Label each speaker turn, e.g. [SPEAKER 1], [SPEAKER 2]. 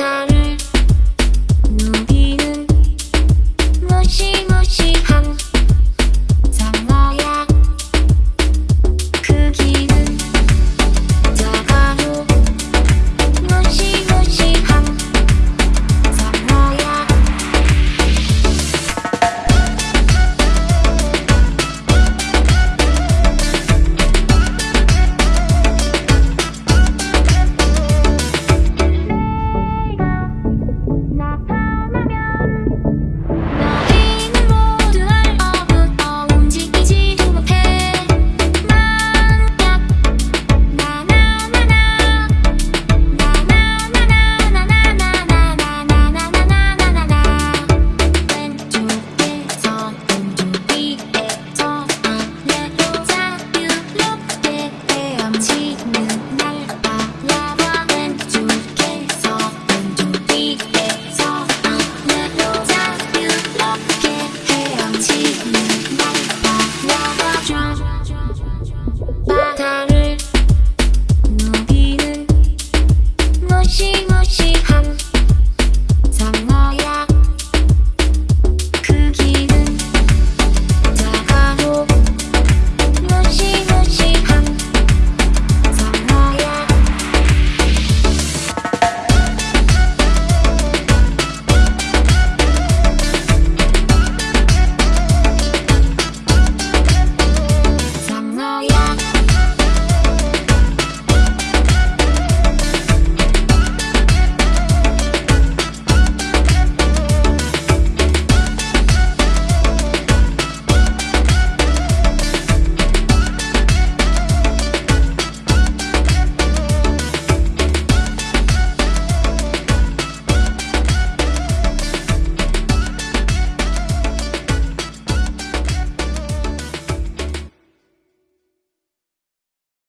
[SPEAKER 1] time